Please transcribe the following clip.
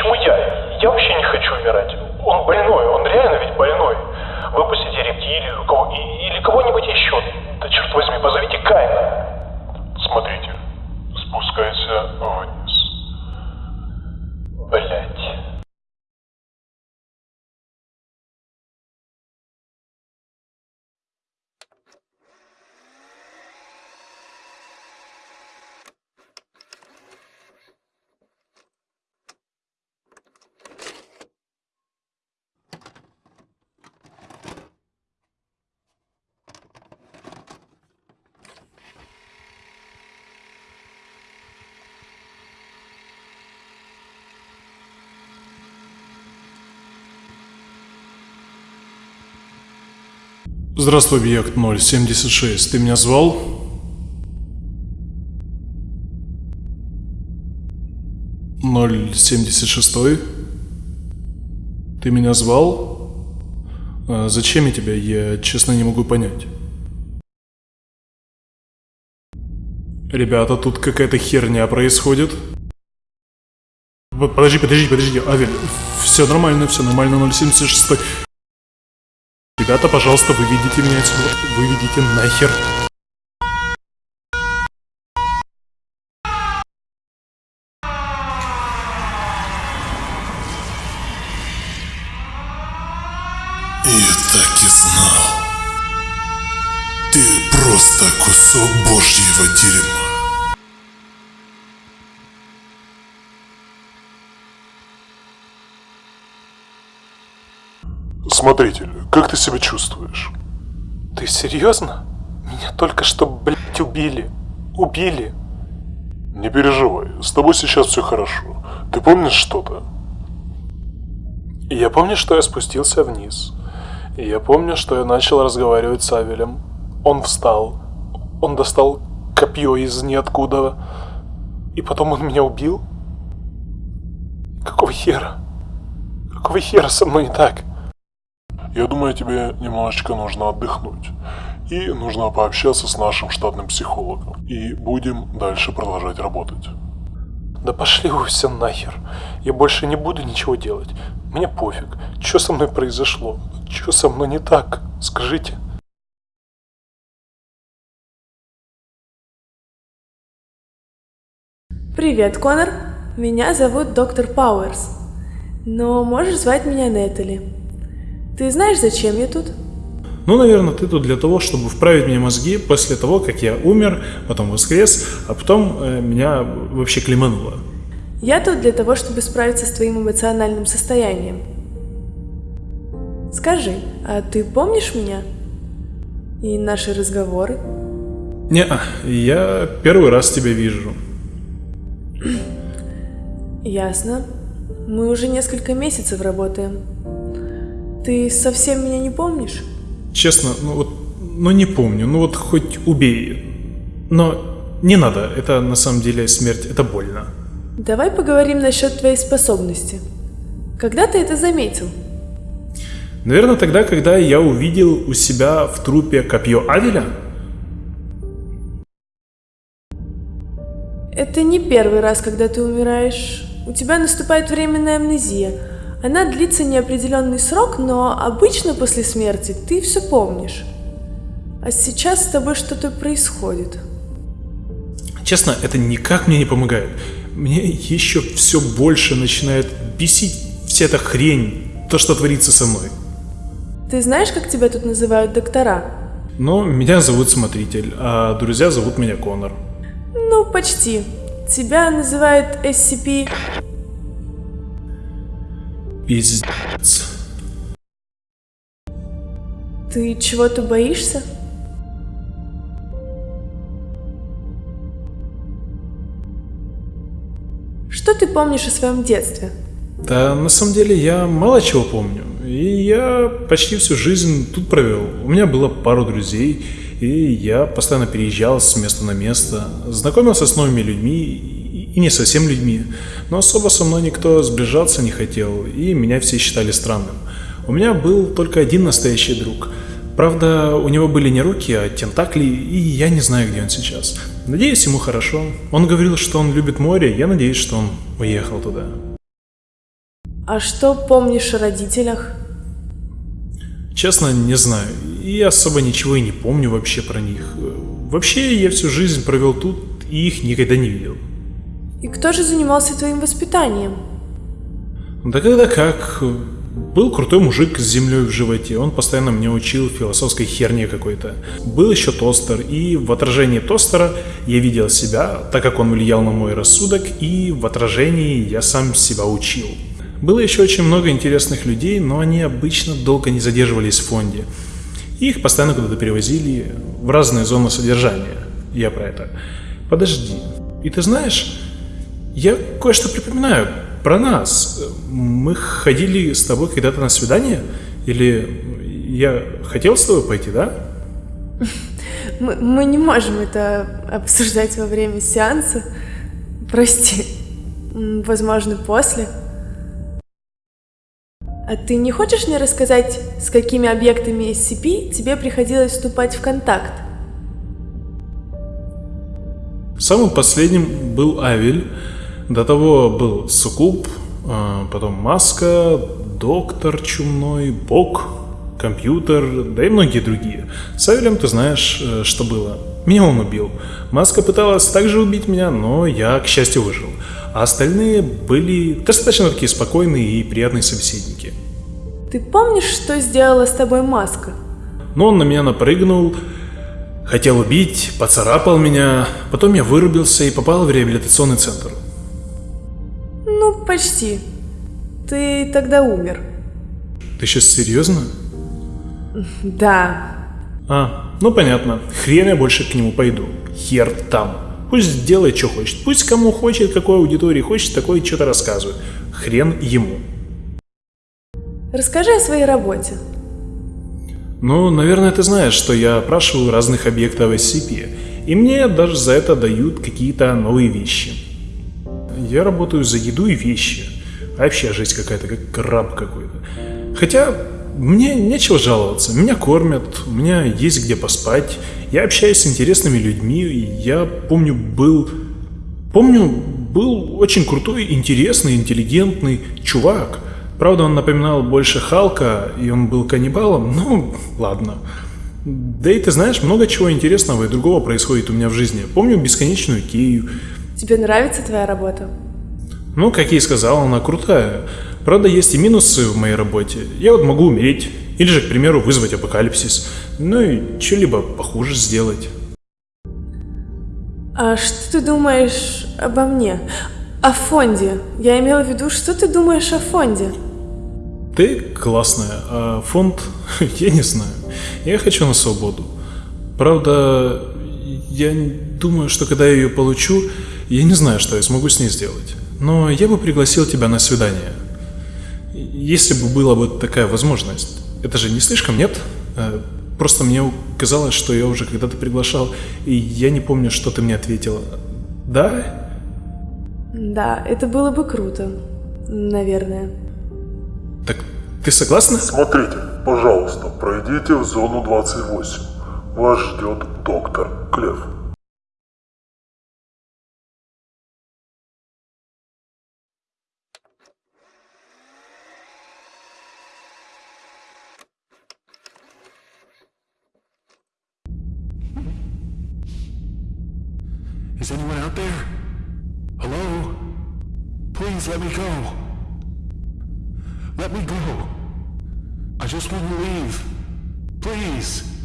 почему я? Я вообще не хочу умирать. Он больной, он реально ведь больной. Выпустите рептилию кого, или кого-нибудь еще. Да черт возьми, позовите Кайна. Смотрите, спускайся вниз. Здравствуй, объект 076. Ты меня звал? Ноль семьдесят шестой? Ты меня звал? А зачем я тебя? Я честно не могу понять. Ребята, тут какая-то херня происходит. Подожди, подожди, подожди, Авель, все нормально, все нормально, 076. Ребята, пожалуйста, выведите меня отсюда. Выведите нахер. Я так и знал. Ты просто кусок божьего дерьма. Смотритель, как ты себя чувствуешь? Ты серьезно? Меня только что, блядь, убили. Убили. Не переживай, с тобой сейчас все хорошо. Ты помнишь что-то? Я помню, что я спустился вниз. Я помню, что я начал разговаривать с Авелем. Он встал. Он достал копье из ниоткуда. И потом он меня убил? Какого хера? Какого хера со мной не так? Я думаю, тебе немножечко нужно отдохнуть. И нужно пообщаться с нашим штатным психологом. И будем дальше продолжать работать. Да пошли вы все нахер. Я больше не буду ничего делать. Мне пофиг. Что со мной произошло? Что со мной не так? Скажите. Привет, Конор. Меня зовут доктор Пауэрс. Но можешь звать меня Нетали. Ты знаешь, зачем я тут? Ну, наверное, ты тут для того, чтобы вправить мне мозги после того, как я умер, потом воскрес, а потом э, меня вообще клемануло. Я тут для того, чтобы справиться с твоим эмоциональным состоянием. Скажи, а ты помнишь меня? И наши разговоры? Не, я первый раз тебя вижу. Ясно. Мы уже несколько месяцев работаем. Ты совсем меня не помнишь? Честно, ну вот, ну не помню, ну вот хоть убей. Но не надо, это на самом деле смерть, это больно. Давай поговорим насчет твоей способности. Когда ты это заметил? Наверное, тогда, когда я увидел у себя в трупе копье Авеля. Это не первый раз, когда ты умираешь. У тебя наступает временная амнезия. Она длится неопределенный срок, но обычно после смерти ты все помнишь. А сейчас с тобой что-то происходит. Честно, это никак мне не помогает. Мне еще все больше начинает бесить вся эта хрень, то, что творится со мной. Ты знаешь, как тебя тут называют доктора? Ну, меня зовут Смотритель, а друзья зовут меня Конор. Ну, почти. Тебя называют SCP... Пиздец. Ты чего-то боишься? Что ты помнишь о своем детстве? Да, на самом деле я мало чего помню. И я почти всю жизнь тут провел. У меня было пару друзей, и я постоянно переезжал с места на место, знакомился с новыми людьми и не совсем людьми, но особо со мной никто сближаться не хотел, и меня все считали странным. У меня был только один настоящий друг. Правда, у него были не руки, а тентакли, и я не знаю, где он сейчас. Надеюсь, ему хорошо. Он говорил, что он любит море, я надеюсь, что он уехал туда. А что помнишь о родителях? Честно, не знаю. И особо ничего и не помню вообще про них. Вообще, я всю жизнь провел тут и их никогда не видел. И кто же занимался твоим воспитанием? Да когда как. Был крутой мужик с землей в животе, он постоянно мне учил философской херни какой-то. Был еще тостер, и в отражении тостера я видел себя, так как он влиял на мой рассудок, и в отражении я сам себя учил. Было еще очень много интересных людей, но они обычно долго не задерживались в фонде. Их постоянно куда-то перевозили в разные зоны содержания. Я про это. Подожди. И ты знаешь, я кое-что припоминаю про нас. Мы ходили с тобой когда-то на свидание? Или я хотел с тобой пойти, да? Мы, мы не можем это обсуждать во время сеанса. Прости. Возможно, после. А ты не хочешь мне рассказать, с какими объектами SCP тебе приходилось вступать в контакт? Самым последним был Авель, до того был Сукуб, а, потом Маска, Доктор Чумной, Бог, Компьютер, да и многие другие. С Авелем ты знаешь, э, что было. Меня он убил. Маска пыталась также убить меня, но я, к счастью, выжил. А остальные были достаточно такие спокойные и приятные собеседники. Ты помнишь, что сделала с тобой Маска? Но он на меня напрыгнул, хотел убить, поцарапал меня, потом я вырубился и попал в реабилитационный центр. Ну, почти. Ты тогда умер. Ты сейчас серьезно? Да. А, ну понятно. Хрен я больше к нему пойду. Хер там. Пусть делает, что хочет. Пусть кому хочет, какой аудитории хочет, такой что-то рассказывает. Хрен ему. Расскажи о своей работе. Ну, наверное, ты знаешь, что я опрашиваю разных объектов SCP, и мне даже за это дают какие-то новые вещи. Я работаю за еду и вещи. Вообще жизнь какая-то, как краб какой-то. Хотя мне нечего жаловаться. Меня кормят, у меня есть где поспать. Я общаюсь с интересными людьми. Я помню, был... Помню, был очень крутой, интересный, интеллигентный чувак. Правда, он напоминал больше Халка, и он был каннибалом. Ну, ладно. Да и ты знаешь, много чего интересного и другого происходит у меня в жизни. Помню бесконечную Кею, Тебе нравится твоя работа? Ну, как я и сказал, она крутая. Правда, есть и минусы в моей работе. Я вот могу умереть. Или же, к примеру, вызвать апокалипсис. Ну и что-либо похуже сделать. А что ты думаешь обо мне? О фонде. Я имела в виду, что ты думаешь о фонде? Ты классная, а фонд, я не знаю. Я хочу на свободу. Правда, я думаю, что когда я ее получу, я не знаю, что я смогу с ней сделать, но я бы пригласил тебя на свидание. Если бы была бы такая возможность. Это же не слишком, нет? Э, просто мне казалось, что я уже когда-то приглашал, и я не помню, что ты мне ответила. Да? Да, это было бы круто. Наверное. Так ты согласна? Смотрите, пожалуйста, пройдите в зону 28. Вас ждет доктор Клев. Is anyone out there? Hello? Please let me go. Let me go. I just want to leave. Please.